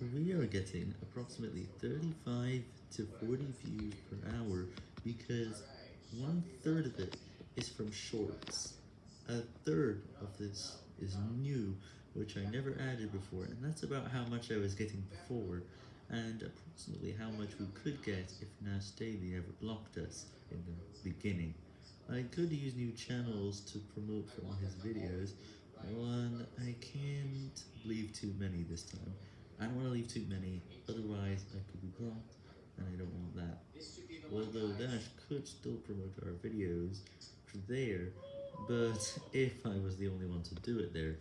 we are getting approximately 35 to 40 views per hour because one third of it is from shorts. A third of this is new, which I never added before, and that's about how much I was getting before, and approximately how much we could get if Nas Daily ever blocked us in the beginning. I could use new channels to promote from his videos, one, I can't leave too many this time. I don't want to leave too many, otherwise I could be blocked, and I don't want that. Although Dash could still promote our videos there, but if I was the only one to do it there,